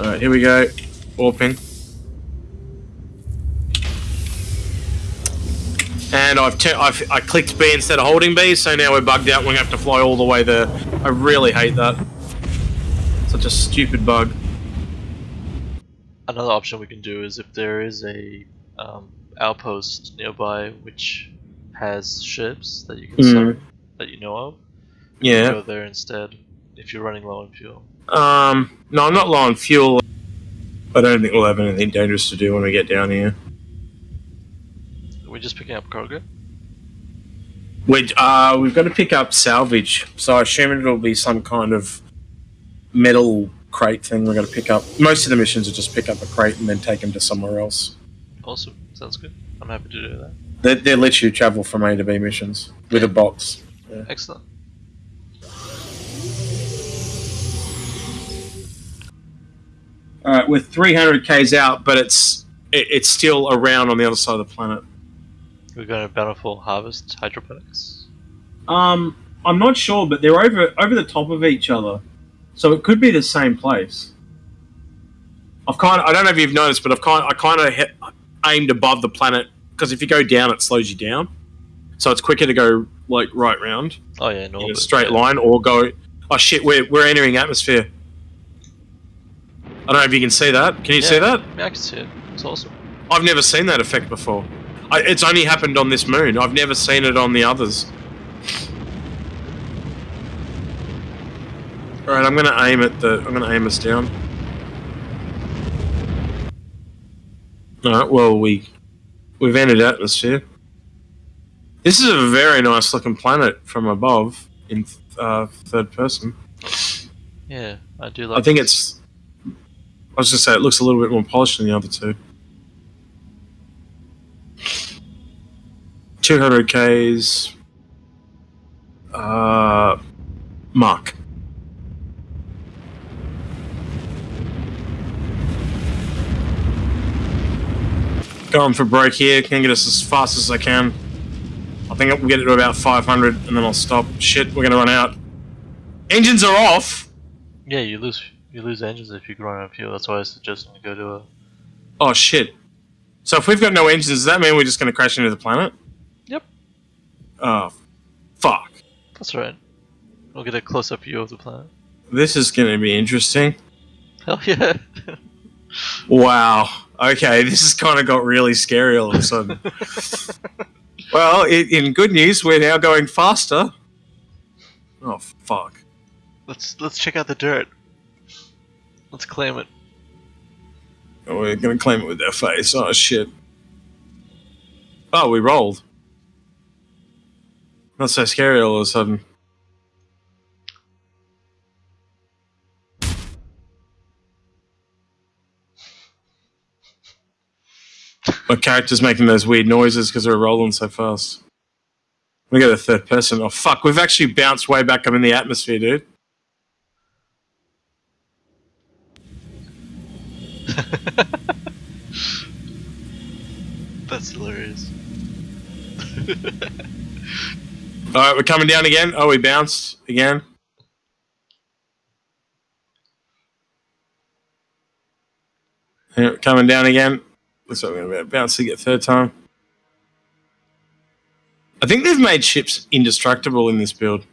Alright, here we go. Warping. And I've, I've I clicked B instead of holding B, so now we're bugged out. We're gonna have to fly all the way there. I really hate that. Such a stupid bug. Another option we can do is if there is a um, outpost nearby which has ships that you can Mm. sub that you know of, Yeah. go there instead if you're running low on fuel. Um. No, I'm not low on fuel. I don't think we'll have anything dangerous to do when we get down here. We're just picking up cargo. We uh, we've got to pick up salvage, so I assume it'll be some kind of metal crate thing. We're going to pick up. Most of the missions are just pick up a crate and then take them to somewhere else. Awesome, sounds good. I'm happy to do that. They they let you travel from A to B missions with a box. Excellent. Right, we're 300 k's out, but it's it, it's still around on the other side of the planet. We're going to Bountiful Harvest Hydroponics. Um, I'm not sure, but they're over over the top of each other, so it could be the same place. I've kind of, I don't know if you've noticed, but I've kind I kind of hit, aimed above the planet because if you go down, it slows you down, so it's quicker to go like right round Oh yeah, in in a straight yeah. line or go. Oh shit, we're we're entering atmosphere. I don't know if you can see that. Can you see that? Yeah, I can see it. It's awesome. I've never seen that effect before. I, it's only happened on this moon. I've never seen it on the others. All right, I'm gonna aim at the. I'm gonna aim us down. All right. Well, we we've entered atmosphere. This is a very nice looking planet from above in uh, third person. Yeah, I do like. I think this. it's. I was just say it looks a little bit more polished than the other two. 200 Ks. Uh, Mark. Going for broke here. Can get us as fast as I can. I think we'll get it to about 500 and then I'll stop. Shit, we're gonna run out. Engines are off. Yeah, you lose you lose engines if you run out of fuel. That's why I suggest to go to a. Oh shit. So if we've got no engines, does that mean we're just going to crash into the planet? Yep. Oh, fuck. That's right. We'll get a close up view of the planet. This is going to be interesting. Hell yeah! Wow. Okay, this has kind of got really scary all of a sudden. well, i in good news, we're now going faster. Oh, fuck. let's let's check out the dirt. Let's claim it. Oh, we're to claim it with their face. Oh, shit. Oh, we rolled. Not so scary all of a sudden. My character's making those weird noises because we're rolling so fast. We got a third person. Oh fuck, we've actually bounced way back up in the atmosphere, dude. That's hilarious. Alright, we're coming down again. Oh, we bounced again. Coming down again. Looks like we're going to bounce to get third time. I think they've made ships indestructible in this build.